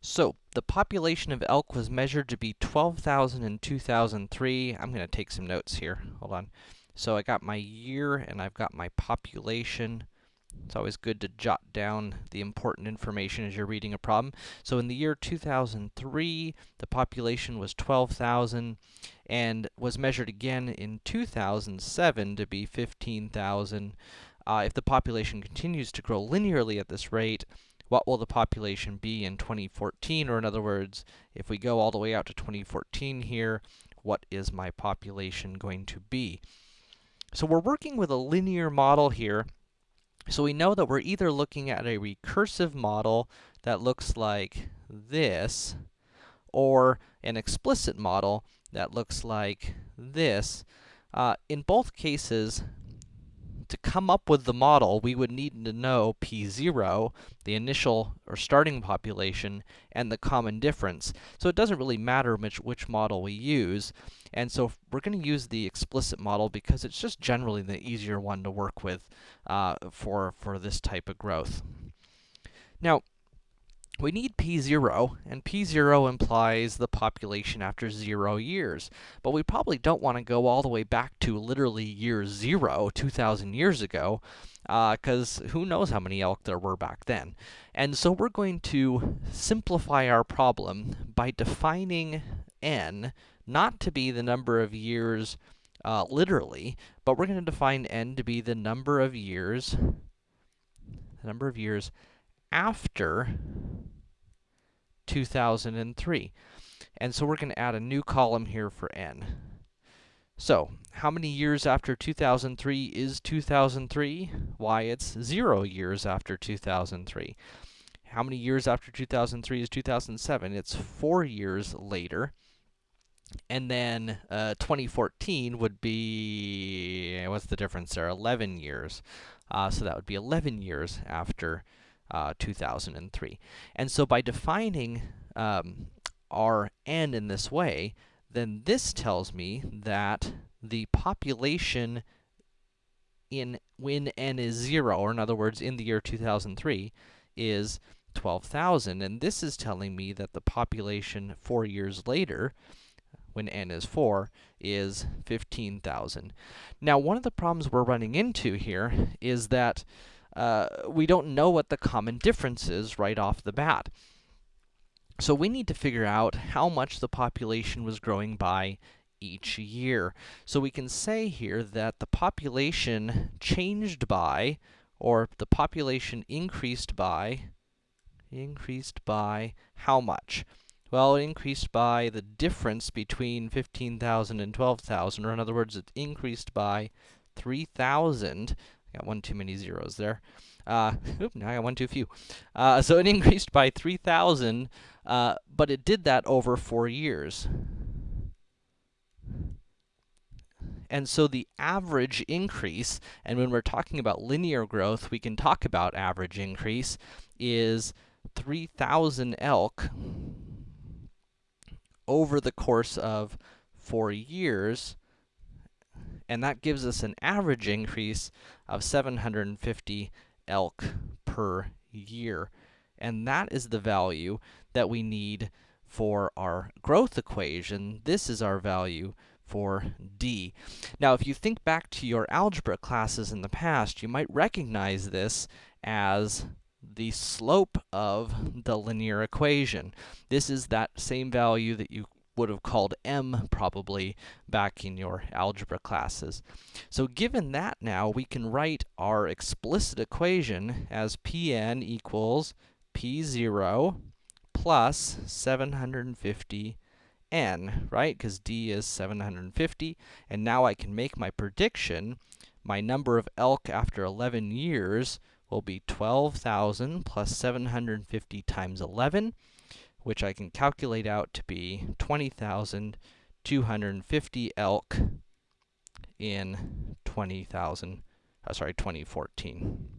So, the population of elk was measured to be 12,000 in 2003. I'm going to take some notes here. Hold on. So, I got my year and I've got my population. It's always good to jot down the important information as you're reading a problem. So, in the year 2003, the population was 12,000 and was measured again in 2007 to be 15,000. Uh, if the population continues to grow linearly at this rate, what will the population be in 2014? Or in other words, if we go all the way out to 2014 here, what is my population going to be? So we're working with a linear model here. So we know that we're either looking at a recursive model that looks like this, or an explicit model that looks like this. Uh, in both cases, to come up with the model, we would need to know P0, the initial or starting population, and the common difference. So it doesn't really matter which, which model we use. And so we're going to use the explicit model because it's just generally the easier one to work with uh, for, for this type of growth. Now, we need p0, and p0 implies the population after 0 years. But we probably don't want to go all the way back to literally year 0, 2,000 years ago, because uh, who knows how many elk there were back then. And so we're going to simplify our problem by defining n not to be the number of years uh, literally, but we're going to define n to be the number of years, the number of years after 2003. And so we're going to add a new column here for n. So, how many years after 2003 is 2003? Why, it's 0 years after 2003. How many years after 2003 is 2007? It's 4 years later. And then, uh, 2014 would be, what's the difference there? 11 years. Uh, so that would be 11 years after uh, 2003. And so by defining um, our n in this way, then this tells me that the population in when n is 0, or in other words, in the year 2003, is 12,000. And this is telling me that the population 4 years later, when n is 4, is 15,000. Now, one of the problems we're running into here is that uh, we don't know what the common difference is right off the bat. So we need to figure out how much the population was growing by each year. So we can say here that the population changed by, or the population increased by, increased by how much? Well, it increased by the difference between 15,000 and 12,000, or in other words, it increased by 3,000 Got one too many zeros there. Uh, oop, now I got one too few. Uh, so it increased by 3,000, uh, but it did that over four years. And so the average increase, and when we're talking about linear growth, we can talk about average increase, is 3,000 elk over the course of four years, and that gives us an average increase of 750 elk per year. And that is the value that we need for our growth equation. This is our value for d. Now, if you think back to your algebra classes in the past, you might recognize this as the slope of the linear equation. This is that same value that you would have called m probably back in your algebra classes. So given that now, we can write our explicit equation as Pn equals P0 plus 750 n, right? Because d is 750. And now I can make my prediction. My number of elk after 11 years will be 12,000 plus 750 times 11 which I can calculate out to be 20,250 elk in 20,000, uh, sorry, 2014.